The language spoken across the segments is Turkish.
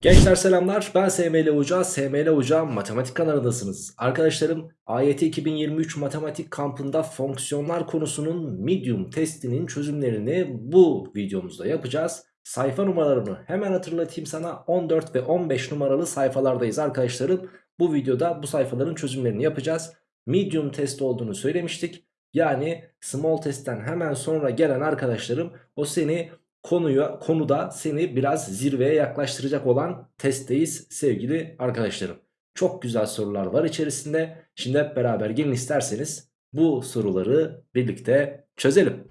Gençler selamlar ben SML Hoca, SML Hoca matematik kanalındasınız. Arkadaşlarım AYT 2023 matematik kampında fonksiyonlar konusunun medium testinin çözümlerini bu videomuzda yapacağız. Sayfa numaralarını hemen hatırlatayım sana 14 ve 15 numaralı sayfalardayız arkadaşlarım. Bu videoda bu sayfaların çözümlerini yapacağız. Medium test olduğunu söylemiştik. Yani small testten hemen sonra gelen arkadaşlarım o seni konuya, konuda seni biraz zirveye yaklaştıracak olan testteyiz sevgili arkadaşlarım. Çok güzel sorular var içerisinde. Şimdi hep beraber gelin isterseniz bu soruları birlikte çözelim.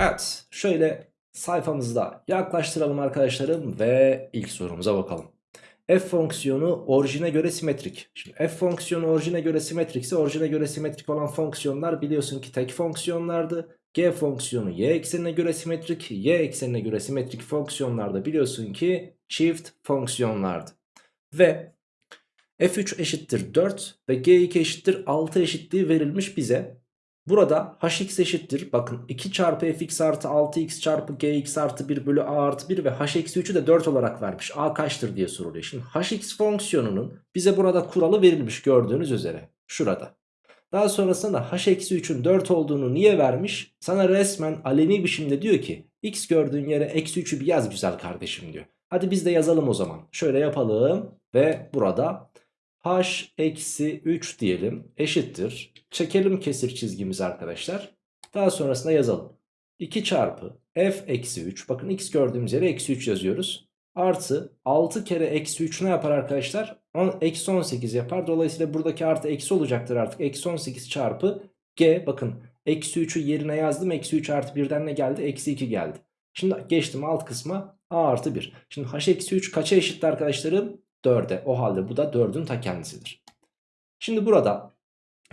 Evet şöyle sayfamızda yaklaştıralım arkadaşlarım ve ilk sorumuza bakalım f fonksiyonu orijine göre simetrik. Şimdi f fonksiyonu orijine göre simetrikse orijine göre simetrik olan fonksiyonlar biliyorsun ki tek fonksiyonlardı. G fonksiyonu y eksenine göre simetrik, y eksenine göre simetrik fonksiyonlarda biliyorsun ki çift fonksiyonlardı. Ve f3 eşittir 4 ve g2 eşittir 6 eşitliği verilmiş bize. Burada hx eşittir bakın 2 çarpı fx artı 6x çarpı gx artı 1 bölü a artı 1 ve h eksi 3'ü de 4 olarak vermiş. a kaçtır diye soruluyor. Şimdi hx fonksiyonunun bize burada kuralı verilmiş gördüğünüz üzere şurada. Daha sonrasında h eksi 3'ün 4 olduğunu niye vermiş? Sana resmen aleni biçimde diyor ki x gördüğün yere eksi 3'ü bir yaz güzel kardeşim diyor. Hadi biz de yazalım o zaman. Şöyle yapalım ve burada h eksi 3 diyelim eşittir. Çekelim kesir çizgimizi arkadaşlar. Daha sonrasında yazalım. 2 çarpı f eksi 3 bakın x gördüğümüz yere eksi 3 yazıyoruz. Artı 6 kere eksi 3 ne yapar arkadaşlar? Eksi 18 yapar. Dolayısıyla buradaki artı eksi olacaktır artık. Eksi 18 çarpı g bakın eksi 3'ü yerine yazdım. Eksi 3 artı 1'den ne geldi? Eksi 2 geldi. Şimdi geçtim alt kısma a artı 1. Şimdi h eksi 3 kaça eşitti arkadaşlarım? 4'e. O halde bu da 4'ün ta kendisidir. Şimdi burada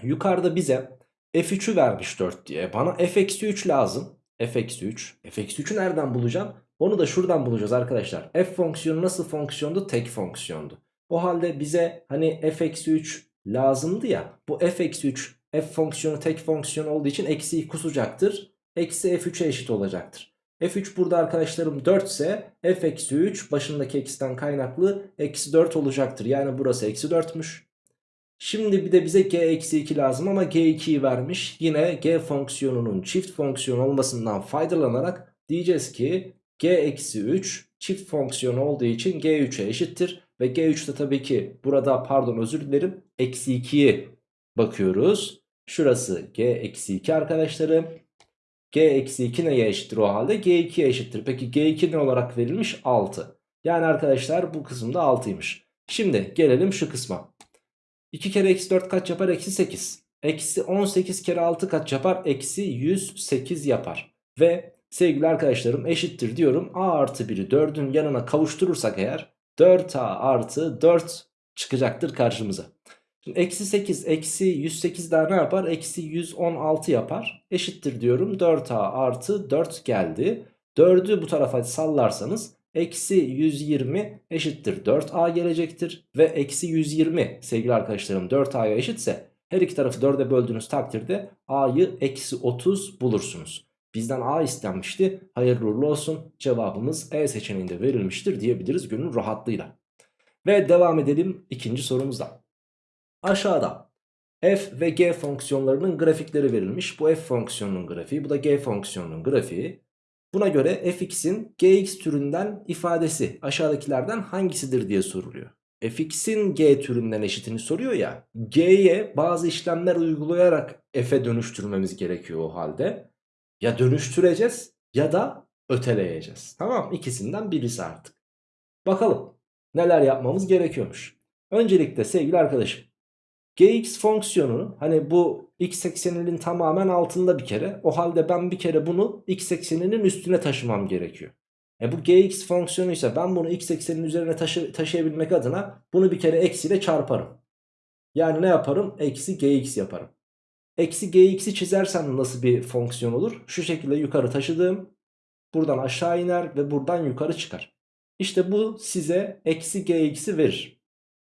yukarıda bize f3'ü vermiş 4 diye. Bana f-3 lazım. f-3. f-3'ü nereden bulacağım? Onu da şuradan bulacağız arkadaşlar. f fonksiyonu nasıl fonksiyondu? Tek fonksiyondu. O halde bize hani f-3 lazımdı ya. Bu f-3 f fonksiyonu tek fonksiyon olduğu için eksiyi kusacaktır. Eksi f3'e eşit olacaktır. F3 burada arkadaşlarım 4 ise f eksi 3 başındaki eksiden kaynaklı eksi 4 olacaktır. Yani burası eksi 4'müş. Şimdi bir de bize g eksi 2 lazım ama g2'yi vermiş. Yine g fonksiyonunun çift fonksiyon olmasından faydalanarak diyeceğiz ki g eksi 3 çift fonksiyon olduğu için g3'e eşittir. Ve g3 de tabii ki burada pardon özür dilerim eksi 2'yi bakıyoruz. Şurası g eksi 2 arkadaşlarım. G eksi 2 neye eşittir o halde? G2'ye eşittir. Peki G2 ne olarak verilmiş? 6. Yani arkadaşlar bu kısımda 6'ymış. Şimdi gelelim şu kısma. 2 kere eksi 4 kaç yapar? Eksi 8. Eksi 18 kere 6 kaç yapar? Eksi 108 yapar. Ve sevgili arkadaşlarım eşittir diyorum. A artı 1'i 4'ün yanına kavuşturursak eğer 4A artı 4 çıkacaktır karşımıza. Şimdi eksi 8 eksi 108 daha ne yapar? Eksi 116 yapar. Eşittir diyorum 4a artı 4 geldi. 4'ü bu tarafa sallarsanız eksi 120 eşittir 4a gelecektir. Ve eksi 120 sevgili arkadaşlarım 4a'ya eşitse her iki tarafı 4'e böldüğünüz takdirde a'yı eksi 30 bulursunuz. Bizden a istenmişti. Hayırlı uğurlu olsun. Cevabımız E seçeneğinde verilmiştir diyebiliriz gönül rahatlığıyla. Ve devam edelim ikinci sorumuzda. Aşağıda f ve g fonksiyonlarının grafikleri verilmiş. Bu f fonksiyonunun grafiği bu da g fonksiyonunun grafiği. Buna göre fx'in gx türünden ifadesi aşağıdakilerden hangisidir diye soruluyor. fx'in g türünden eşitini soruyor ya. g'ye bazı işlemler uygulayarak f'e dönüştürmemiz gerekiyor o halde. Ya dönüştüreceğiz ya da öteleyeceğiz. Tamam ikisinden birisi artık. Bakalım neler yapmamız gerekiyormuş. Öncelikle sevgili arkadaşım gx fonksiyonunu hani bu x ekseninin tamamen altında bir kere. O halde ben bir kere bunu x ekseninin üstüne taşımam gerekiyor. E bu gx fonksiyonu ise ben bunu x eksenin üzerine taşı taşıyabilmek adına bunu bir kere eksiyle çarparım. Yani ne yaparım? Eksi gx yaparım. Eksi gx'i çizersem nasıl bir fonksiyon olur? Şu şekilde yukarı taşıdığım buradan aşağı iner ve buradan yukarı çıkar. İşte bu size eksi gx'i verir.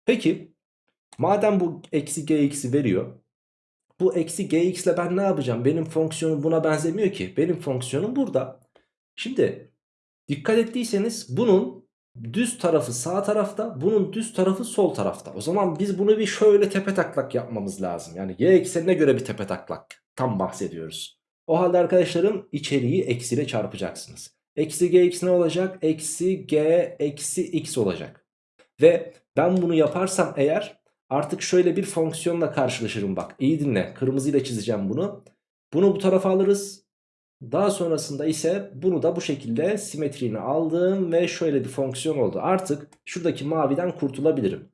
Peki Madem bu eksi gx'i veriyor. bu eksi gx ile ben ne yapacağım? Benim fonksiyonum buna benzemiyor ki. Benim fonksiyonum burada. Şimdi dikkat ettiyseniz bunun düz tarafı sağ tarafta bunun düz tarafı sol tarafta. O zaman biz bunu bir şöyle tepe taklak yapmamız lazım. Yani y eksenine göre bir tepe taklak tam bahsediyoruz. O halde arkadaşlarım içeriği eksiyle çarpacaksınız. Eksi gx ne olacak? Eksi g eksi x olacak. Ve ben bunu yaparsam eğer artık şöyle bir fonksiyonla karşılaşırım bak. İyi dinle kırmızıyla çizeceğim bunu. Bunu bu tarafa alırız. Daha sonrasında ise bunu da bu şekilde simetriğini aldım ve şöyle bir fonksiyon oldu. Artık şuradaki maviden kurtulabilirim.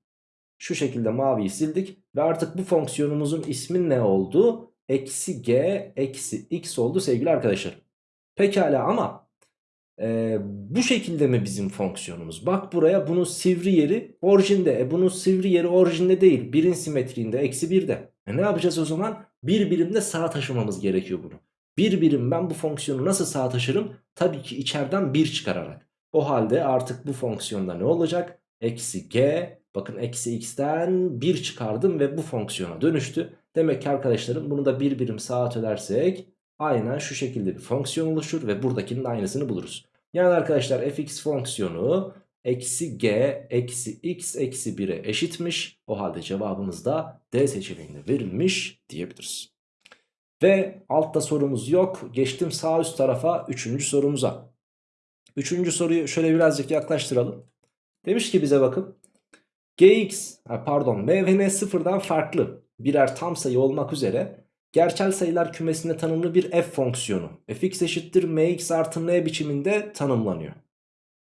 Şu şekilde maviyi sildik ve artık bu fonksiyonumuzun ismi ne oldu? Eksi g eksi x oldu sevgili arkadaşlar. Pekala ama e, bu şekilde mi bizim fonksiyonumuz? Bak buraya bunun sivri yeri orijinde. E bunun sivri yeri orijinde değil. Birin simetriğinde eksi birde. E ne yapacağız o zaman? Bir birimde sağa taşımamız gerekiyor bunu. Bir birim ben bu fonksiyonu nasıl sağa taşırım? Tabii ki içeriden 1 çıkararak. O halde artık bu fonksiyonda ne olacak? Eksi g bakın eksi x'ten 1 çıkardım ve bu fonksiyona dönüştü. Demek ki arkadaşlarım bunu da bir birim sağa ötersek aynen şu şekilde bir fonksiyon oluşur ve buradakinin aynısını buluruz. Yani arkadaşlar fx fonksiyonu eksi g eksi x eksi 1'e eşitmiş. O halde cevabımız da D seçeneğinde verilmiş diyebiliriz. Ve altta sorumuz yok. Geçtim sağ üst tarafa 3. sorumuza. 3. soruyu şöyle birazcık yaklaştıralım. Demiş ki bize bakın. Gx pardon m ve n sıfırdan farklı birer tam sayı olmak üzere gerçel sayılar kümesinde tanımlı bir f fonksiyonu fx eşittir mx artı n biçiminde tanımlanıyor.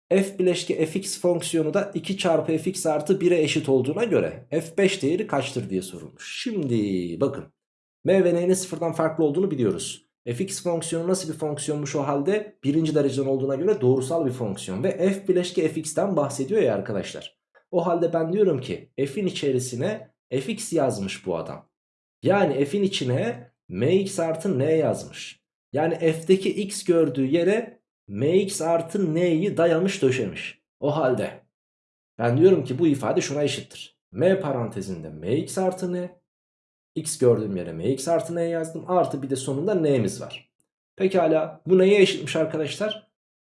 f bileşki fx fonksiyonu da 2 çarpı fx artı 1'e eşit olduğuna göre f5 değeri kaçtır diye sorulmuş. Şimdi bakın m ve n'nin sıfırdan farklı olduğunu biliyoruz. fx fonksiyonu nasıl bir fonksiyonmuş o halde? Birinci dereceden olduğuna göre doğrusal bir fonksiyon. Ve f bileşki fx'ten bahsediyor ya arkadaşlar. O halde ben diyorum ki f'in içerisine fx yazmış bu adam. Yani f'in içine mx artı n yazmış. Yani f'deki x gördüğü yere mx artı n'yi dayamış döşemiş. O halde ben diyorum ki bu ifade şuna eşittir. m parantezinde mx artı n x gördüğüm yere mx artı n yazdım. Artı bir de sonunda n'miz var. Pekala bu neye eşitmiş arkadaşlar?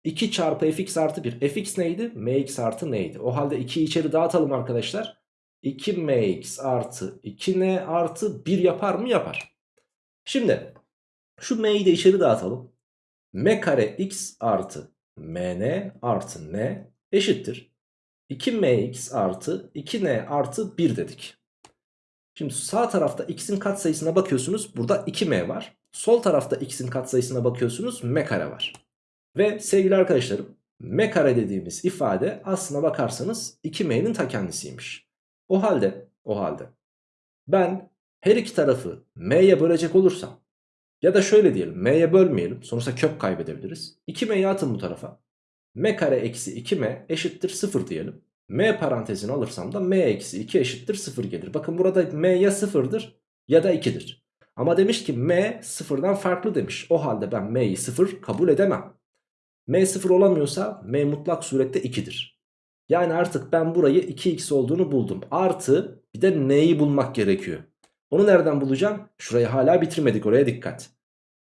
2 çarpı fx artı 1. fx neydi? mx artı n'ydi. O halde 2'yi içeri dağıtalım arkadaşlar. 2mx artı 2n artı 1 yapar mı? Yapar. Şimdi şu m'yi de içeri dağıtalım. m kare x artı mn artı n eşittir. 2mx artı 2n artı 1 dedik. Şimdi sağ tarafta x'in katsayısına bakıyorsunuz. Burada 2m var. Sol tarafta x'in katsayısına bakıyorsunuz. m kare var. Ve sevgili arkadaşlarım m kare dediğimiz ifade aslına bakarsanız 2m'nin ta kendisiymiş. O halde o halde ben her iki tarafı m'ye bölecek olursam ya da şöyle diyelim m'ye bölmeyelim sonuçta kök kaybedebiliriz. 2m'yi atın bu tarafa. m kare eksi 2m eşittir 0 diyelim. m parantezini alırsam da m eksi 2 eşittir 0 gelir. Bakın burada m ya 0'dır ya da 2'dir. Ama demiş ki m sıfırdan farklı demiş. O halde ben m'yi 0 kabul edemem. m 0 olamıyorsa m mutlak surette 2'dir. Yani artık ben burayı 2x olduğunu buldum. Artı bir de n'yi bulmak gerekiyor. Onu nereden bulacağım? Şurayı hala bitirmedik oraya dikkat.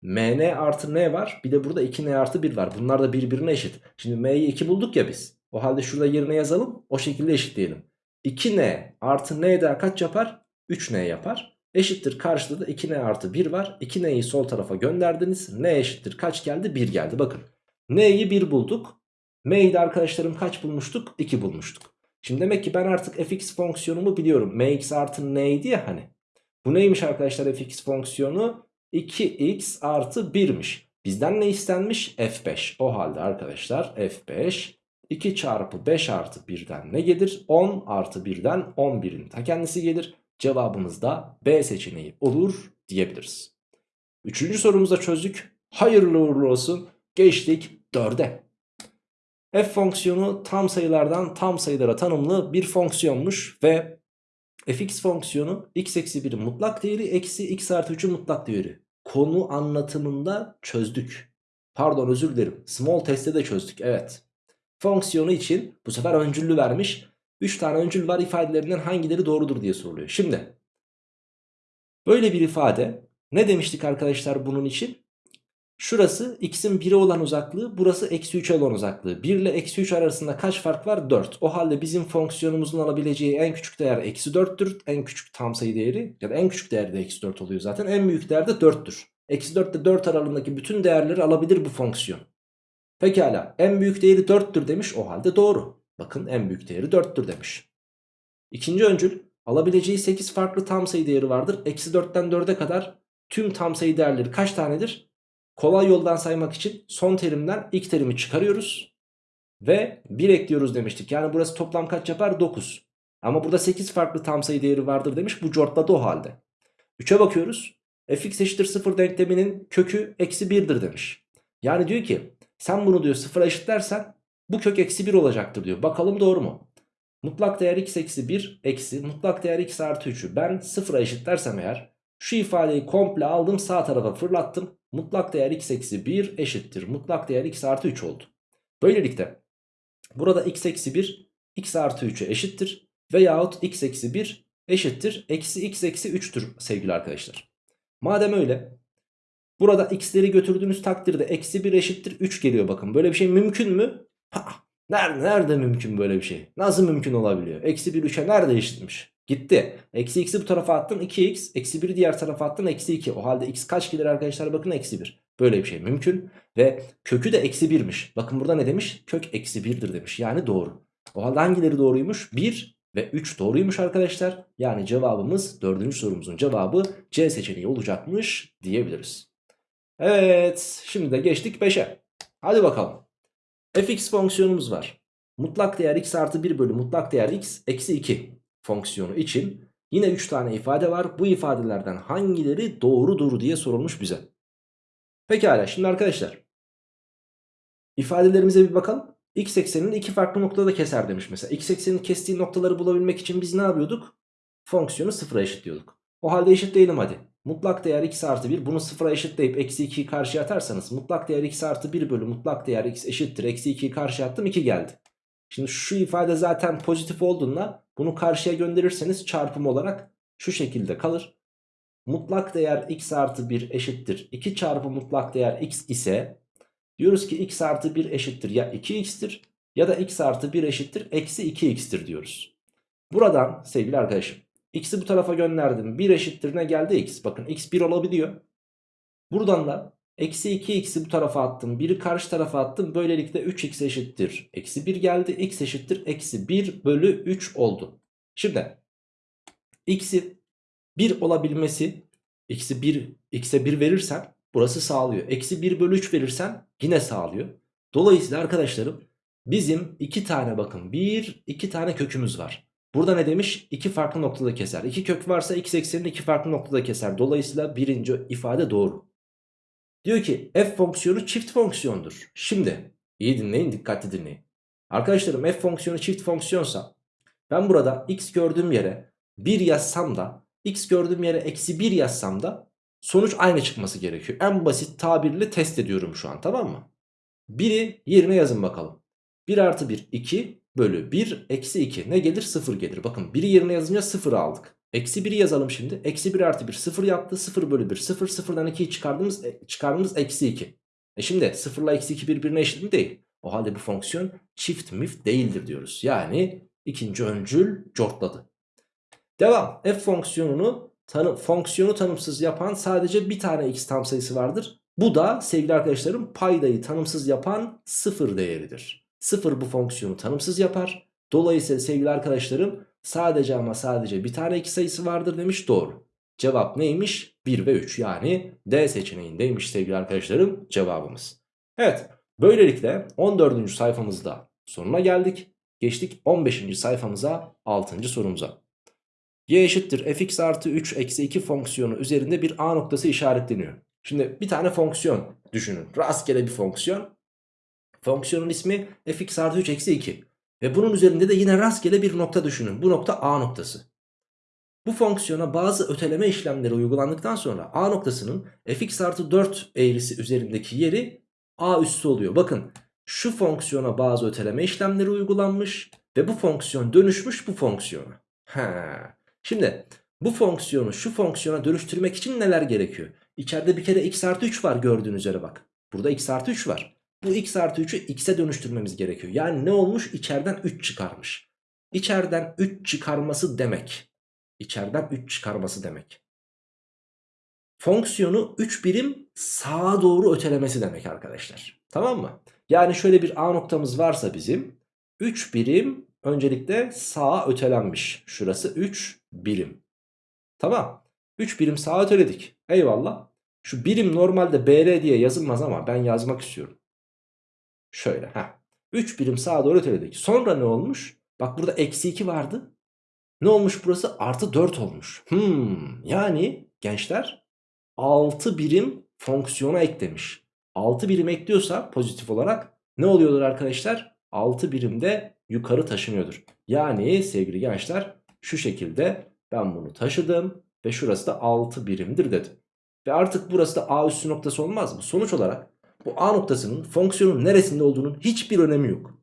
mn artı n var. Bir de burada 2n artı 1 var. Bunlar da birbirine eşit. Şimdi m'yi 2 bulduk ya biz. O halde şurada yerine yazalım. O şekilde eşitleyelim. 2n artı n daha kaç yapar? 3n yapar. Eşittir karşıda da 2n artı 1 var. 2n'yi sol tarafa gönderdiniz. n eşittir kaç geldi? 1 geldi. Bakın. n'yi 1 bulduk. M'yi arkadaşlarım kaç bulmuştuk? 2 bulmuştuk. Şimdi demek ki ben artık fx fonksiyonumu biliyorum. mx artı n'ydi ya hani. Bu neymiş arkadaşlar fx fonksiyonu? 2x artı 1'miş. Bizden ne istenmiş? f5. O halde arkadaşlar f5 2 çarpı 5 artı 1'den ne gelir? 10 artı 1'den 11'in ta kendisi gelir. Cevabımız da B seçeneği olur diyebiliriz. Üçüncü sorumuzu da çözdük. Hayırlı uğurlu olsun. Geçtik 4'e. F fonksiyonu tam sayılardan tam sayılara tanımlı bir fonksiyonmuş ve fx fonksiyonu x eksi 1'in mutlak değeri eksi x artı 3'ün mutlak değeri. Konu anlatımında çözdük. Pardon özür dilerim. Small test'te de çözdük. Evet. Fonksiyonu için bu sefer öncüllü vermiş. 3 tane öncül var ifadelerinden hangileri doğrudur diye soruluyor. Şimdi Böyle bir ifade ne demiştik arkadaşlar bunun için? Şurası x'in 1'e olan uzaklığı burası eksi 3'e olan uzaklığı. 1 ile eksi 3 arasında kaç fark var? 4. O halde bizim fonksiyonumuzun alabileceği en küçük değer eksi 4'tür. En küçük tam sayı değeri ya da en küçük değer de eksi 4 oluyor zaten. En büyük değer de 4'tür. Eksi 4 ile 4 aralığındaki bütün değerleri alabilir bu fonksiyon. Pekala en büyük değeri 4'tür demiş o halde doğru. Bakın en büyük değeri 4'tür demiş. İkinci öncül alabileceği 8 farklı tam sayı değeri vardır. Eksi 4'ten 4'e kadar tüm tam sayı değerleri kaç tanedir? Kolay yoldan saymak için son terimden ilk terimi çıkarıyoruz. Ve 1 ekliyoruz demiştik. Yani burası toplam kaç yapar? 9. Ama burada 8 farklı tam sayı değeri vardır demiş. Bu cortladı o halde. 3'e bakıyoruz. fx eşittir 0 denkleminin kökü eksi 1'dir demiş. Yani diyor ki sen bunu diyor 0'a eşitlersen bu kök eksi 1 olacaktır diyor. Bakalım doğru mu? Mutlak değer x eksi 1 eksi mutlak değer x artı 3'ü ben 0'a eşitlersem eğer şu ifadeyi komple aldım sağ tarafa fırlattım. Mutlak değer x eksi 1 eşittir. Mutlak değer x artı 3 oldu. Böylelikle burada x eksi 1 x artı 3'e eşittir. Veyahut x eksi 1 eşittir. Eksi x eksi 3'tür sevgili arkadaşlar. Madem öyle burada x'leri götürdüğünüz takdirde eksi 1 eşittir 3 geliyor bakın. Böyle bir şey mümkün mü? Ha, nerede, nerede mümkün böyle bir şey? Nasıl mümkün olabiliyor? Eksi 1 3'e nerede eşitmiş? Gitti. Eksi x'i bu tarafa attın 2x. Eksi 1'i diğer tarafa attın eksi 2. O halde x kaç gelir arkadaşlar? Bakın eksi 1. Böyle bir şey mümkün. Ve kökü de eksi 1'miş. Bakın burada ne demiş? Kök eksi 1'dir demiş. Yani doğru. O halde hangileri doğruymuş? 1 ve 3 doğruymuş arkadaşlar. Yani cevabımız dördüncü sorumuzun cevabı C seçeneği olacakmış diyebiliriz. Evet şimdi de geçtik 5'e. Hadi bakalım. Fx fonksiyonumuz var. Mutlak değer x artı 1 bölü mutlak değer x eksi 2 fonksiyonu için yine 3 tane ifade var. Bu ifadelerden hangileri doğrudur diye sorulmuş bize. Pekala şimdi arkadaşlar ifadelerimize bir bakalım. X eksenini iki farklı noktada keser demiş mesela. X eksenin kestiği noktaları bulabilmek için biz ne yapıyorduk? Fonksiyonu sıfıra eşitliyorduk. O halde eşitleyelim hadi. Mutlak değer x artı 1 bunu sıfıra eşitleyip eksi 2'yi karşıya atarsanız mutlak değer x artı 1 bölü mutlak değer x eşittir. Eksi 2'yi karşıya attım 2 geldi. Şimdi şu ifade zaten pozitif olduğunda bunu karşıya gönderirseniz çarpım olarak şu şekilde kalır. Mutlak değer x artı 1 eşittir. 2 çarpı mutlak değer x ise diyoruz ki x artı 1 eşittir ya 2x'tir ya da x artı 1 eşittir eksi 2x'tir diyoruz. Buradan sevgili arkadaşım x'i bu tarafa gönderdim. 1 eşittir ne geldi x. Bakın x 1 olabiliyor. Buradan da Eksi 2x'i bu tarafa attım. 1'i karşı tarafa attım. Böylelikle 3x eşittir. Eksi 1 geldi. x eşittir. Eksi 1 bölü 3 oldu. Şimdi x'i 1 olabilmesi x'i 1 x'e 1 verirsen burası sağlıyor. Eksi 1 bölü 3 verirsen yine sağlıyor. Dolayısıyla arkadaşlarım bizim iki tane bakın bir iki tane kökümüz var. Burada ne demiş? İki farklı noktada keser. İki kök varsa x eksenini iki farklı noktada keser. Dolayısıyla birinci ifade doğru. Diyor ki f fonksiyonu çift fonksiyondur. Şimdi iyi dinleyin dikkatli dinleyin. Arkadaşlarım f fonksiyonu çift fonksiyonsa ben burada x gördüğüm yere 1 yazsam da x gördüğüm yere eksi 1 yazsam da sonuç aynı çıkması gerekiyor. En basit tabirle test ediyorum şu an tamam mı? 1'i yerine yazın bakalım. 1 artı 1 2 bölü 1 eksi 2 ne gelir 0 gelir. Bakın 1'i yerine yazınca 0 aldık. Eksi 1'i yazalım şimdi. Eksi 1 artı 1 0 yaptı. 0 bölü 1 0. 0'dan 2'yi çıkardığımız, çıkardığımız eksi 2. E şimdi 0 ile eksi 2 birbirine eşit mi değil? O halde bu fonksiyon çift mif değildir diyoruz. Yani ikinci öncül cortladı. Devam. F fonksiyonunu tanı, fonksiyonu tanımsız yapan sadece bir tane x tam sayısı vardır. Bu da sevgili arkadaşlarım paydayı tanımsız yapan sıfır değeridir. Sıfır bu fonksiyonu tanımsız yapar. Dolayısıyla sevgili arkadaşlarım Sadece ama sadece bir tane iki sayısı vardır demiş doğru. Cevap neymiş? 1 ve 3 yani D seçeneğindeymiş sevgili arkadaşlarım cevabımız. Evet böylelikle 14. sayfamızda sonuna geldik. Geçtik 15. sayfamıza 6. sorumuza. Y eşittir fx artı 3 eksi 2 fonksiyonu üzerinde bir A noktası işaretleniyor. Şimdi bir tane fonksiyon düşünün. Rastgele bir fonksiyon. Fonksiyonun ismi fx artı 3 eksi 2. Ve bunun üzerinde de yine rastgele bir nokta düşünün. Bu nokta A noktası. Bu fonksiyona bazı öteleme işlemleri uygulandıktan sonra A noktasının fx artı 4 eğrisi üzerindeki yeri A üssü oluyor. Bakın şu fonksiyona bazı öteleme işlemleri uygulanmış ve bu fonksiyon dönüşmüş bu fonksiyona. He. Şimdi bu fonksiyonu şu fonksiyona dönüştürmek için neler gerekiyor? İçeride bir kere x artı 3 var gördüğünüz üzere bak. Burada x artı 3 var. Bu x artı 3'ü x'e dönüştürmemiz gerekiyor. Yani ne olmuş? İçeriden 3 çıkarmış. İçeriden 3 çıkarması demek. İçeriden 3 çıkarması demek. Fonksiyonu 3 birim sağa doğru ötelemesi demek arkadaşlar. Tamam mı? Yani şöyle bir A noktamız varsa bizim 3 birim öncelikle sağa ötelenmiş. Şurası 3 birim. Tamam. 3 birim sağa öteledik. Eyvallah. Şu birim normalde BR diye yazılmaz ama ben yazmak istiyorum. Şöyle. Heh. 3 birim sağa doğru öteledik. Sonra ne olmuş? Bak burada eksi 2 vardı. Ne olmuş burası? Artı 4 olmuş. Hmm, yani gençler 6 birim fonksiyona eklemiş. 6 birim ekliyorsa pozitif olarak ne oluyordur arkadaşlar? 6 birimde yukarı taşınıyordur. Yani sevgili gençler şu şekilde ben bunu taşıdım ve şurası da 6 birimdir dedim. Ve artık burası da A üssü noktası olmaz mı? Sonuç olarak bu A noktasının fonksiyonun neresinde olduğunun hiçbir önemi yok.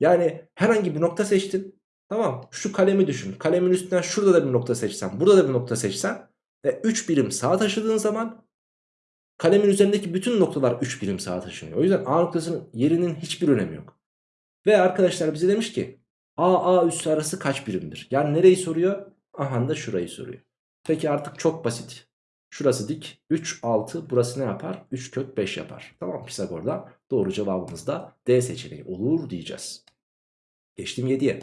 Yani herhangi bir nokta seçtin. Tamam şu kalemi düşün. Kalemin üstünden şurada da bir nokta seçsen. Burada da bir nokta seçsen. Ve 3 birim sağa taşıdığın zaman kalemin üzerindeki bütün noktalar 3 birim sağa taşınıyor. O yüzden A noktasının yerinin hiçbir önemi yok. Ve arkadaşlar bize demiş ki A A üssü arası kaç birimdir? Yani nereyi soruyor? Aha da şurayı soruyor. Peki artık çok basit. Şurası dik 3 6 burası ne yapar? 3 kök 5 yapar. Tamam Pisagor'da doğru cevabımız da D seçeneği olur diyeceğiz. Geçtim 7'ye.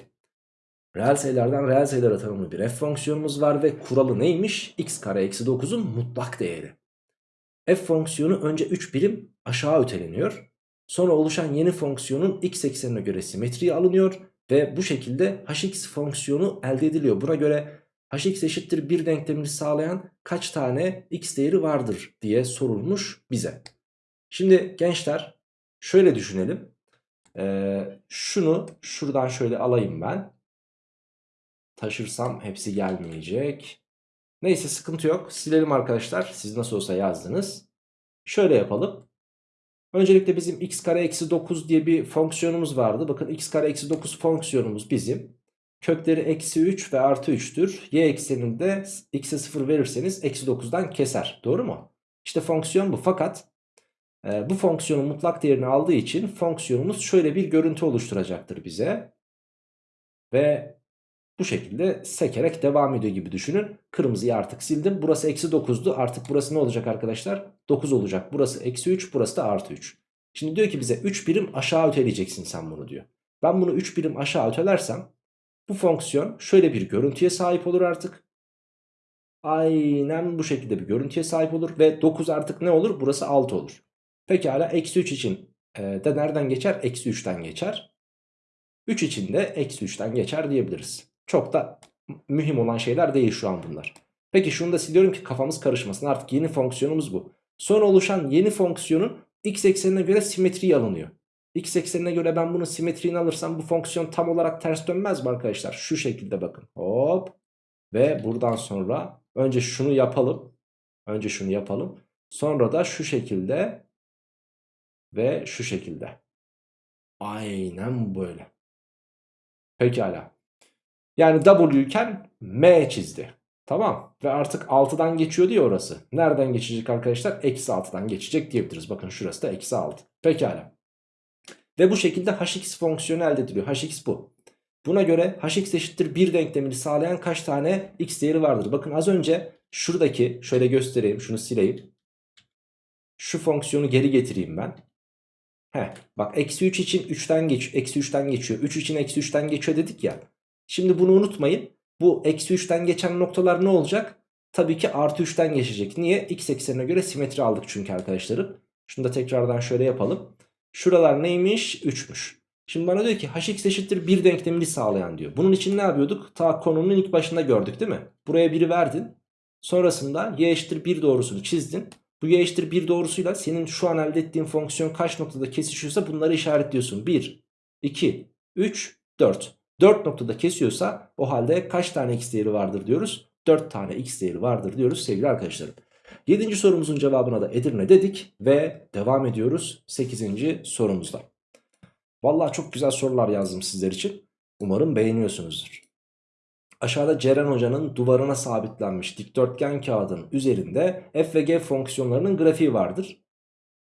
Reel sayılardan reel sayılara tanımlı bir f fonksiyonumuz var ve kuralı neymiş? x kare eksi 9'un mutlak değeri. f fonksiyonu önce 3 birim aşağı öteleniyor. Sonra oluşan yeni fonksiyonun x eksenine göre simetriye alınıyor ve bu şekilde hx fonksiyonu elde ediliyor. Buna göre hx eşittir 1 denklemini sağlayan kaç tane x değeri vardır diye sorulmuş bize. Şimdi gençler şöyle düşünelim. Ee, şunu şuradan şöyle alayım ben. Taşırsam hepsi gelmeyecek. Neyse sıkıntı yok. Silelim arkadaşlar. Siz nasıl olsa yazdınız. Şöyle yapalım. Öncelikle bizim x kare eksi 9 diye bir fonksiyonumuz vardı. Bakın x kare eksi 9 fonksiyonumuz bizim. Kökleri eksi 3 ve artı 3'tür. Y ekseninde x'e 0 verirseniz eksi 9'dan keser. Doğru mu? İşte fonksiyon bu. Fakat e, bu fonksiyonun mutlak değerini aldığı için fonksiyonumuz şöyle bir görüntü oluşturacaktır bize. Ve bu şekilde sekerek devam ediyor gibi düşünün. Kırmızıyı artık sildim. Burası eksi 9'du. Artık burası ne olacak arkadaşlar? 9 olacak. Burası eksi 3. Burası da artı 3. Şimdi diyor ki bize 3 birim aşağı öteleyeceksin sen bunu diyor. Ben bunu 3 birim aşağı ötelersem bu fonksiyon şöyle bir görüntüye sahip olur artık. Aynen bu şekilde bir görüntüye sahip olur. Ve 9 artık ne olur? Burası 6 olur. Pekala eksi 3 için e, de nereden geçer? Eksi 3'ten geçer. 3 için de eksi 3'ten geçer diyebiliriz. Çok da mühim olan şeyler değil şu an bunlar. Peki şunu da siliyorum ki kafamız karışmasın. Artık yeni fonksiyonumuz bu. Sonra oluşan yeni fonksiyonun x eksenine göre simetriği alınıyor. X eksenine göre ben bunun simetriğini alırsam bu fonksiyon tam olarak ters dönmez mi arkadaşlar? Şu şekilde bakın. Hop. Ve buradan sonra önce şunu yapalım. Önce şunu yapalım. Sonra da şu şekilde ve şu şekilde. Aynen böyle. Pekala. Yani W M çizdi. Tamam. Ve artık 6'dan geçiyor diye orası. Nereden geçecek arkadaşlar? Eksi 6'dan geçecek diyebiliriz. Bakın şurası da eksi 6. Pekala. Ve bu şekilde hx fonksiyonu elde ediliyor. hx bu. Buna göre hx eşittir 1 denklemini sağlayan kaç tane x değeri vardır? Bakın az önce şuradaki şöyle göstereyim şunu sileyim. Şu fonksiyonu geri getireyim ben. Heh, bak eksi 3 için 3'ten geç, eksi 3'ten geçiyor. 3 için eksi 3'ten geçiyor dedik ya. Şimdi bunu unutmayın. Bu eksi 3'ten geçen noktalar ne olacak? Tabii ki artı 3'ten geçecek. Niye? X eksenine göre simetri aldık çünkü arkadaşlarım. Şunu da tekrardan şöyle yapalım. Şuralar neymiş? 3'müş. Şimdi bana diyor ki hx eşittir 1 denklemini sağlayan diyor. Bunun için ne yapıyorduk? Ta konunun ilk başında gördük değil mi? Buraya 1'i verdin. Sonrasında y eşittir 1 doğrusunu çizdin. Bu y eşittir 1 doğrusuyla senin şu an elde ettiğin fonksiyon kaç noktada kesişiyorsa bunları işaretliyorsun. 1, 2, 3, 4. 4 noktada kesiyorsa o halde kaç tane x değeri vardır diyoruz? 4 tane x değeri vardır diyoruz sevgili arkadaşlarım. 7. sorumuzun cevabına da Edirne dedik ve devam ediyoruz 8. sorumuzda. Vallahi çok güzel sorular yazdım sizler için. Umarım beğeniyorsunuzdur. Aşağıda Ceren Hoca'nın duvarına sabitlenmiş dikdörtgen kağıdın üzerinde f ve g fonksiyonlarının grafiği vardır.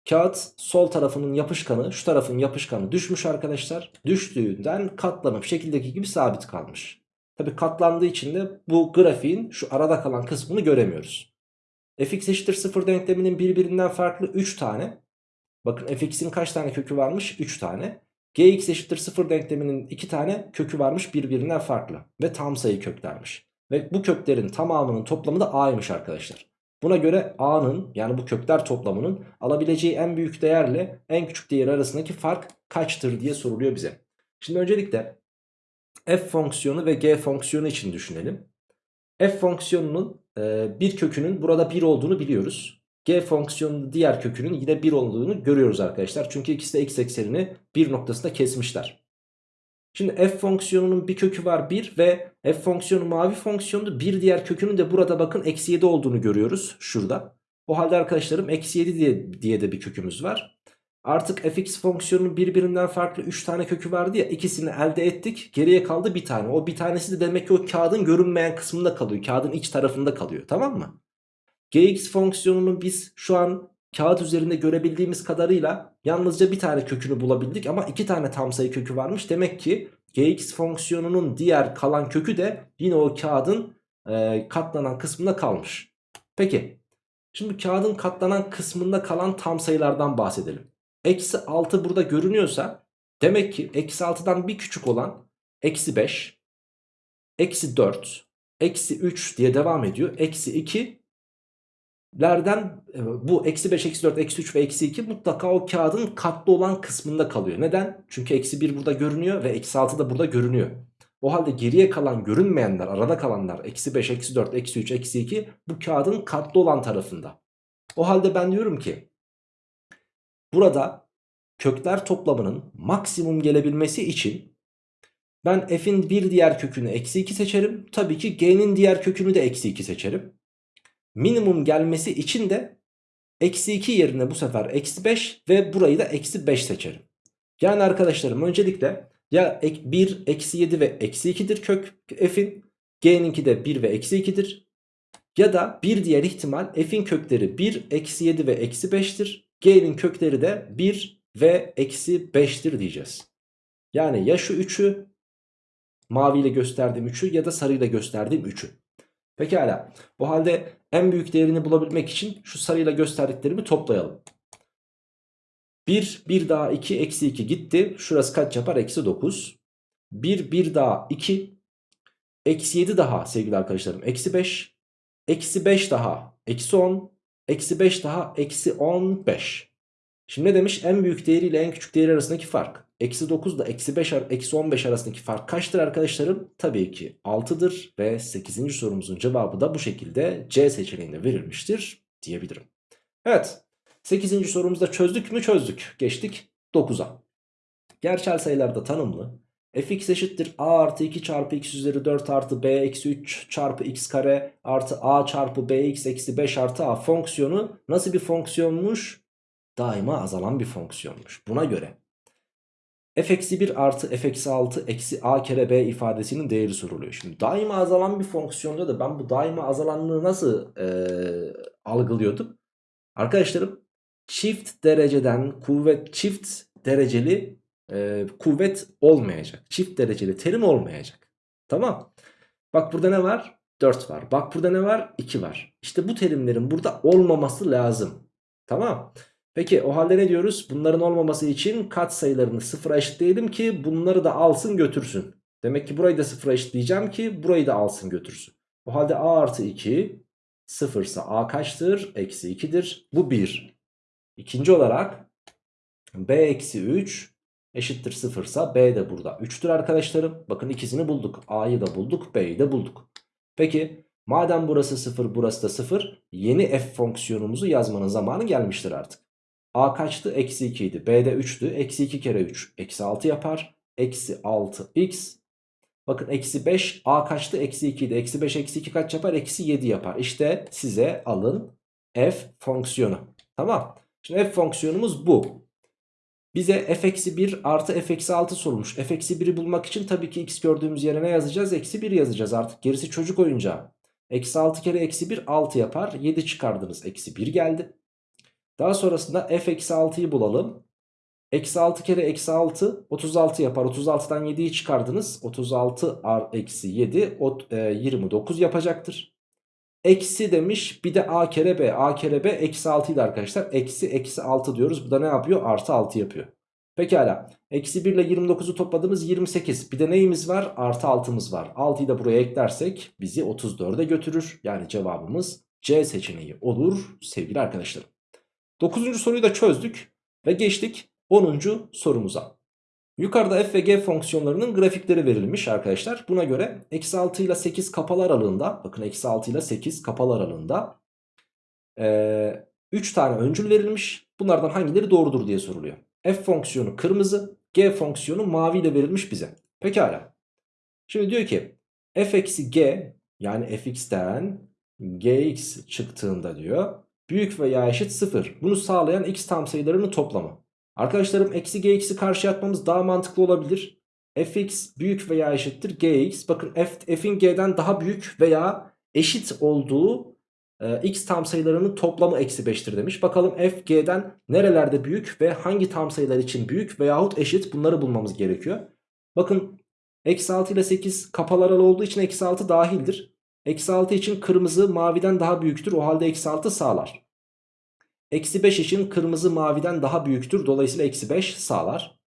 Kağıt sol tarafının yapışkanı şu tarafın yapışkanı düşmüş arkadaşlar. Düştüğünden katlanıp şekildeki gibi sabit kalmış. Tabi katlandığı için de bu grafiğin şu arada kalan kısmını göremiyoruz. Fx eşittir 0 denkleminin birbirinden farklı 3 tane. Bakın fx'in kaç tane kökü varmış? 3 tane. gx eşittir 0 denkleminin 2 tane kökü varmış birbirinden farklı. Ve tam sayı köklermiş. Ve bu köklerin tamamının toplamı da a'ymış arkadaşlar. Buna göre a'nın yani bu kökler toplamının alabileceği en büyük değerle en küçük değer arasındaki fark kaçtır diye soruluyor bize. Şimdi öncelikle f fonksiyonu ve g fonksiyonu için düşünelim. f fonksiyonunun bir kökünün burada 1 olduğunu biliyoruz. g fonksiyonunun diğer kökünün yine 1 olduğunu görüyoruz arkadaşlar. Çünkü ikisi de x eksenini 1 noktasında kesmişler. Şimdi f fonksiyonunun bir kökü var 1 ve f fonksiyonu mavi fonksiyondu. Bir diğer kökünün de burada bakın eksi 7 olduğunu görüyoruz şurada. O halde arkadaşlarım eksi 7 diye, diye de bir kökümüz var. Artık fx fonksiyonunun birbirinden farklı 3 tane kökü vardı ya ikisini elde ettik. Geriye kaldı bir tane. O bir tanesi de demek ki o kağıdın görünmeyen kısmında kalıyor. Kağıdın iç tarafında kalıyor tamam mı? gx fonksiyonunu biz şu an kağıt üzerinde görebildiğimiz kadarıyla yalnızca bir tane kökünü bulabildik. Ama iki tane tam sayı kökü varmış. Demek ki gx fonksiyonunun diğer kalan kökü de yine o kağıdın e, katlanan kısmında kalmış. Peki şimdi kağıdın katlanan kısmında kalan tam sayılardan bahsedelim. Eksi 6 burada görünüyorsa demek ki eksi 6'dan bir küçük olan eksi 5, eksi 4, eksi 3 diye devam ediyor. Eksi 2 lerden e, bu eksi 5, eksi 4, eksi 3 ve eksi 2 mutlaka o kağıdın katlı olan kısmında kalıyor. Neden? Çünkü eksi 1 burada görünüyor ve eksi 6 da burada görünüyor. O halde geriye kalan görünmeyenler, arada kalanlar eksi 5, eksi 4, eksi 3, eksi 2 bu kağıdın katlı olan tarafında. O halde ben diyorum ki burada kökler toplamının maksimum gelebilmesi için ben f'in bir diğer kökünü eksi 2 seçerim. Tabii ki g'nin diğer kökünü de eksi 2 seçerim minimum gelmesi için de eksi 2 yerine bu sefer eksi 5 ve burayı da eksi 5 seçerim. Yani arkadaşlarım öncelikle ya 1 eksi 7 ve eksi 2'dir kök f'in g'ninki de 1 ve eksi 2'dir. Ya da bir diğer ihtimal f'in kökleri 1 eksi 7 ve eksi 5'tir. G'nin kökleri de 1 ve eksi 5'tir diyeceğiz. Yani ya şu 3'ü maviyle gösterdiğim 3'ü ya da sarıyla gösterdiğim 3'ü. Pekala. O halde en büyük değerini bulabilmek için şu sarıyla gösterdiklerimi toplayalım. 1, 1 daha 2, eksi 2 gitti. Şurası kaç yapar? Eksi 9. 1, 1 daha 2. Eksi 7 daha sevgili arkadaşlarım. Eksi 5. Eksi 5 daha. Eksi 10. Eksi 5 daha. Eksi 15. Şimdi ne demiş? En büyük değeriyle en küçük değeri arasındaki fark. Eksi 9 ile eksi 5 eksi 15 arasındaki fark kaçtır arkadaşlarım? Tabii ki 6'dır ve 8. sorumuzun cevabı da bu şekilde C seçeneğinde verilmiştir diyebilirim. Evet 8. sorumuzda çözdük mü çözdük. Geçtik 9'a. Gerçel sayılarda tanımlı fx eşittir a artı 2 çarpı x üzeri 4 artı b eksi 3 çarpı x kare artı a çarpı bx eksi 5 artı a fonksiyonu nasıl bir fonksiyonmuş? Daima azalan bir fonksiyonmuş. Buna göre f eksi 1 artı f eksi 6 eksi a kere b ifadesinin değeri soruluyor. Şimdi daima azalan bir fonksiyonda da ben bu daima azalanlığı nasıl e, algılıyordum? Arkadaşlarım çift dereceden kuvvet çift dereceli e, kuvvet olmayacak. Çift dereceli terim olmayacak. Tamam. Bak burada ne var? 4 var. Bak burada ne var? 2 var. İşte bu terimlerin burada olmaması lazım. Tamam. Peki o halde ne diyoruz? Bunların olmaması için kat sayılarını sıfıra eşitleyelim ki bunları da alsın götürsün. Demek ki burayı da sıfıra eşitleyeceğim ki burayı da alsın götürsün. O halde a artı 2 sıfırsa a kaçtır? Eksi 2'dir. Bu 1. İkinci olarak b eksi 3 eşittir sıfırsa b de burada 3'tür arkadaşlarım. Bakın ikisini bulduk. a'yı da bulduk b'yi de bulduk. Peki madem burası 0 burası da 0 yeni f fonksiyonumuzu yazmanın zamanı gelmiştir artık. A kaçtı? Eksi 2 idi. B'de 3'tü. Eksi 2 kere 3. Eksi 6 yapar. Eksi 6x. Bakın eksi 5. A kaçtı? Eksi 2 idi. Eksi 5 eksi 2 kaç yapar? Eksi 7 yapar. İşte size alın f fonksiyonu. Tamam. Şimdi f fonksiyonumuz bu. Bize f eksi 1 artı f eksi 6 sorulmuş. f eksi 1'i bulmak için tabii ki x gördüğümüz yere ne yazacağız? Eksi 1 yazacağız artık. Gerisi çocuk oyuncağı. Eksi 6 kere eksi 1 6 yapar. 7 çıkardınız. Eksi 1 geldi. Daha sonrasında f eksi 6'yı bulalım. Eksi 6 kere eksi 6 36 yapar. 36'dan 7'yi çıkardınız. 36 eksi 7 29 yapacaktır. Eksi demiş bir de a kere b. a kere b eksi 6 idi arkadaşlar. Eksi eksi 6 diyoruz. Bu da ne yapıyor? Artı 6 yapıyor. Pekala. Eksi 1 ile 29'u topladığımız 28. Bir de neyimiz var? Artı 6'mız var. 6'yı da buraya eklersek bizi 34'e götürür. Yani cevabımız C seçeneği olur sevgili arkadaşlarım. 9. soruyu da çözdük ve geçtik 10. sorumuza. Yukarıda f ve g fonksiyonlarının grafikleri verilmiş arkadaşlar. Buna göre eksi 6 ile 8 kapalı aralığında bakın eksi 6 ile 8 kapalı aralığında ee, 3 tane öncül verilmiş. Bunlardan hangileri doğrudur diye soruluyor. f fonksiyonu kırmızı g fonksiyonu mavi ile verilmiş bize. Pekala. Şimdi diyor ki f eksi g yani fx'ten gx çıktığında diyor büyük veya eşit 0. Bunu sağlayan x tam sayılarının toplamı. Arkadaşlarım eksi gx'i karşı atmamız daha mantıklı olabilir. fx büyük veya eşittir gx. Bakın f, f'in g'den daha büyük veya eşit olduğu e, x tam sayılarının toplamı eksi 5'tir demiş. Bakalım f g'den nerelerde büyük ve hangi tam sayılar için büyük veyahut eşit bunları bulmamız gerekiyor. Bakın eksi 6 ile 8 kapalı aralı olduğu için eksi 6 dahildir. Eksi 6 için kırmızı maviden daha büyüktür. O halde eksi 6 sağlar. Eksi 5 için kırmızı maviden daha büyüktür. Dolayısıyla eksi 5 sağlar.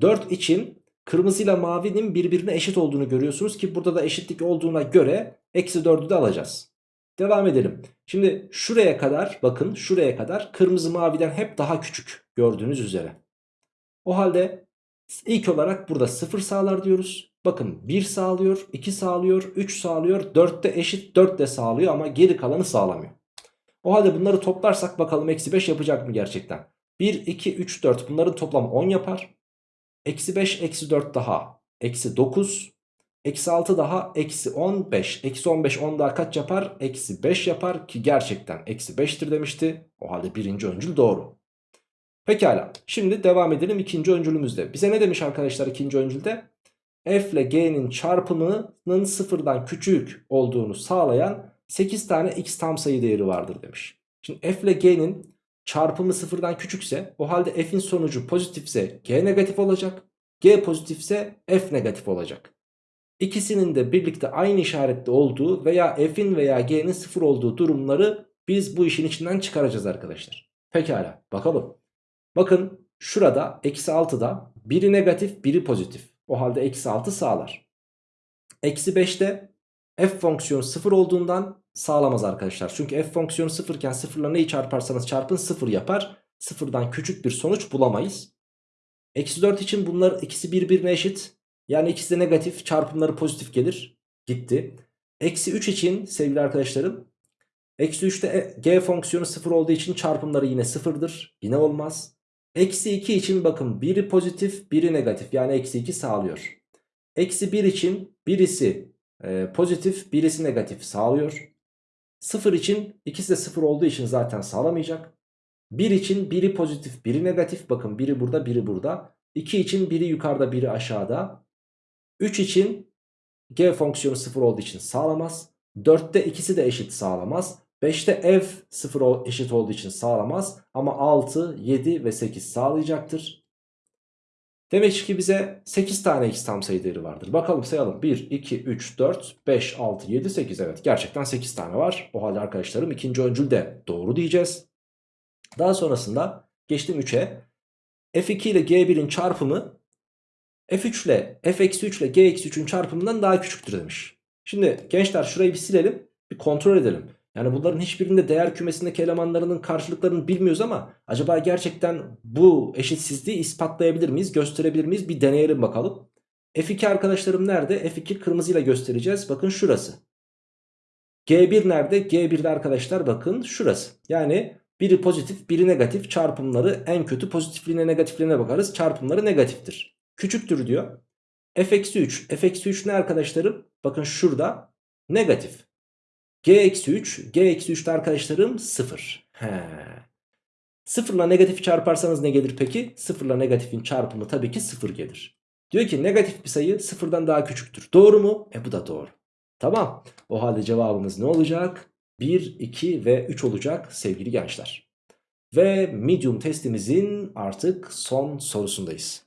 4 için kırmızı ile mavinin birbirine eşit olduğunu görüyorsunuz ki burada da eşitlik olduğuna göre eksi 4'ü de alacağız. Devam edelim. Şimdi şuraya kadar bakın şuraya kadar kırmızı maviden hep daha küçük gördüğünüz üzere. O halde ilk olarak burada 0 sağlar diyoruz. Bakın 1 sağlıyor, 2 sağlıyor, 3 sağlıyor, 4 de eşit 4 de sağlıyor ama geri kalanı sağlamıyor. O halde bunları toplarsak bakalım eksi 5 yapacak mı gerçekten? 1, 2, 3, 4 bunların toplamı 10 yapar. Eksi 5, eksi 4 daha eksi 9. Eksi 6 daha eksi 15. Eksi 15 10 daha kaç yapar? Eksi 5 yapar ki gerçekten eksi 5'tir demişti. O halde birinci öncül doğru. Pekala şimdi devam edelim ikinci öncülümüzde. Bize ne demiş arkadaşlar ikinci öncülde? F ile G'nin çarpımının sıfırdan küçük olduğunu sağlayan 8 tane x tam sayı değeri vardır demiş. Şimdi f ile g'nin çarpımı sıfırdan küçükse o halde f'in sonucu pozitifse g negatif olacak. G pozitifse f negatif olacak. İkisinin de birlikte aynı işarette olduğu veya f'in veya g'nin sıfır olduğu durumları biz bu işin içinden çıkaracağız arkadaşlar. Pekala bakalım. Bakın şurada eksi 6'da biri negatif biri pozitif. O halde eksi 6 sağlar. Eksi 5'te f fonksiyonu 0 olduğundan sağlamaz arkadaşlar. Çünkü f fonksiyonu 0 iken 0 ile neyi çarparsanız çarpın 0 yapar. 0'dan küçük bir sonuç bulamayız. Eksi 4 için bunlar ikisi birbirine eşit. Yani ikisi de negatif çarpımları pozitif gelir. Gitti. Eksi 3 için sevgili arkadaşlarım. Eksi 3'te e, g fonksiyonu 0 olduğu için çarpımları yine 0'dır. Yine olmaz. Eksi 2 için bakın biri pozitif biri negatif yani eksi 2 sağlıyor. Eksi 1 için birisi e, pozitif birisi negatif sağlıyor. 0 için ikisi de 0 olduğu için zaten sağlamayacak. 1 için biri pozitif biri negatif bakın biri burada biri burada. 2 için biri yukarıda biri aşağıda. 3 için g fonksiyonu 0 olduğu için sağlamaz. 4'te ikisi de eşit sağlamaz. 5'te f 0 eşit olduğu için sağlamaz. Ama 6, 7 ve 8 sağlayacaktır. Demek ki bize 8 tane x tam sayı değeri vardır. Bakalım sayalım. 1, 2, 3, 4, 5, 6, 7, 8. Evet gerçekten 8 tane var. O halde arkadaşlarım ikinci öncül de doğru diyeceğiz. Daha sonrasında geçtim 3'e. F2 ile G1'in çarpımı F3 ile F-3 ile G-3'ün çarpımından daha küçüktür demiş. Şimdi gençler şurayı bir silelim. Bir kontrol edelim. Yani bunların hiçbirinde değer kümesindeki elemanlarının karşılıklarını bilmiyoruz ama acaba gerçekten bu eşitsizliği ispatlayabilir miyiz, gösterebilir miyiz? Bir deneyelim bakalım. F2 arkadaşlarım nerede? F2 kırmızıyla göstereceğiz. Bakın şurası. G1 nerede? G1'de arkadaşlar bakın şurası. Yani biri pozitif biri negatif çarpımları en kötü pozitifliğine negatifliğine bakarız. Çarpımları negatiftir. Küçüktür diyor. F-3. F-3 ne arkadaşlarım? Bakın şurada negatif. G-3. G-3'te arkadaşlarım 0. He. Sıfırla negatifi çarparsanız ne gelir peki? Sıfırla negatifin çarpımı tabii ki sıfır gelir. Diyor ki negatif bir sayı sıfırdan daha küçüktür. Doğru mu? E bu da doğru. Tamam. O halde cevabımız ne olacak? 1, 2 ve 3 olacak sevgili gençler. Ve medium testimizin artık son sorusundayız.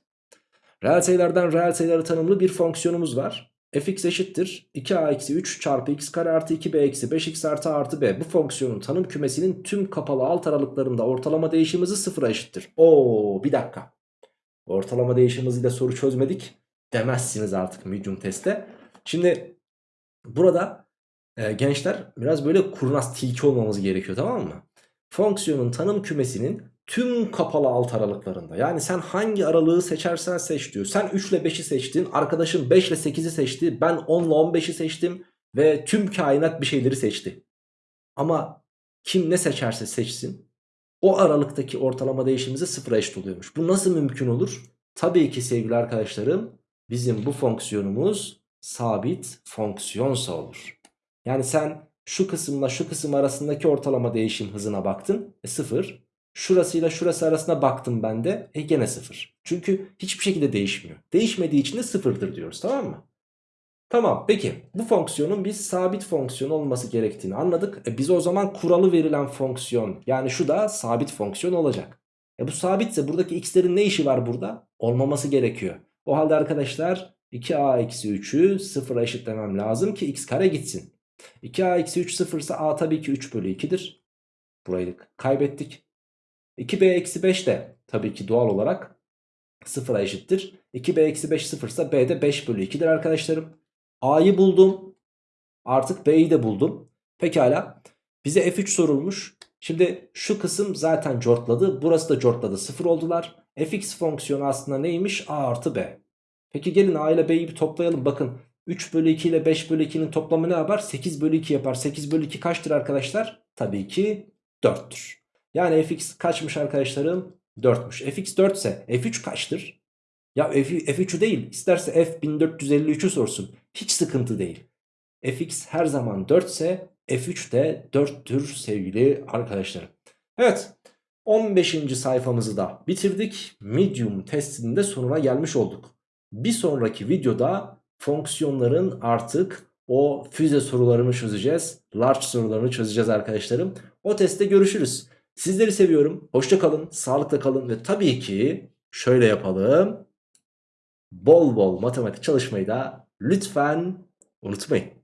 Reel sayılardan reel sayıları tanımlı bir fonksiyonumuz var. Fx eşittir 2a-3 çarpı x kare artı 2b eksi 5x artı artı b. Bu fonksiyonun tanım kümesinin tüm kapalı alt aralıklarında ortalama değişim hızı sıfıra eşittir. Oo bir dakika. Ortalama değişim hızıyla soru çözmedik demezsiniz artık medium testte. Şimdi burada e, gençler biraz böyle kurnaz tilki olmamız gerekiyor tamam mı? Fonksiyonun tanım kümesinin tüm kapalı alt aralıklarında. Yani sen hangi aralığı seçersen seç diyor. Sen 3 ile 5'i seçtin. Arkadaşın 5 ile 8'i seçti. Ben 10 ile 15'i seçtim. Ve tüm kainat bir şeyleri seçti. Ama kim ne seçerse seçsin o aralıktaki ortalama değişimimize sıfıra eşit oluyormuş. Bu nasıl mümkün olur? Tabii ki sevgili arkadaşlarım bizim bu fonksiyonumuz sabit fonksiyonsa olur. Yani sen şu kısımla şu kısım arasındaki ortalama değişim hızına baktın. E sıfır. Şurasıyla şurası arasına baktım ben de. E gene sıfır. Çünkü hiçbir şekilde değişmiyor. Değişmediği için de sıfırdır diyoruz tamam mı? Tamam peki bu fonksiyonun biz sabit fonksiyon olması gerektiğini anladık. E biz o zaman kuralı verilen fonksiyon yani şu da sabit fonksiyon olacak. E bu sabitse buradaki x'lerin ne işi var burada? Olmaması gerekiyor. O halde arkadaşlar 2a-3'ü sıfıra eşitlemem lazım ki x kare gitsin. 2a-3 sıfırsa a tabii ki 3 bölü 2'dir. Burayı kaybettik. 2b-5 de tabii ki doğal olarak sıfıra eşittir. 2b-5 sıfırsa b de 5 bölü 2'dir arkadaşlarım. A'yı buldum. Artık B'yi de buldum. Pekala. Bize F3 sorulmuş. Şimdi şu kısım zaten cortladı. Burası da cortladı. Sıfır oldular. Fx fonksiyonu aslında neymiş? A artı B. Peki gelin A ile B'yi bir toplayalım. Bakın 3 bölü 2 ile 5 bölü 2'nin toplamı ne yapar? 8 bölü 2 yapar. 8 bölü 2 kaçtır arkadaşlar? Tabii ki 4'tür. Yani fx kaçmış arkadaşlarım? 4'müş. fx 4 ise f3 kaçtır? Ya F, f3'ü değil isterse f 1453'ü sorsun. Hiç sıkıntı değil. fx her zaman 4 ise f3 de 4'tür sevgili arkadaşlarım. Evet 15. sayfamızı da bitirdik. Medium testinin de sonuna gelmiş olduk. Bir sonraki videoda fonksiyonların artık o füze sorularını çözeceğiz. Large sorularını çözeceğiz arkadaşlarım. O testte görüşürüz. Sizleri seviyorum. Hoşça kalın, sağlıkla kalın ve tabii ki şöyle yapalım. Bol bol matematik çalışmayı da lütfen unutmayın.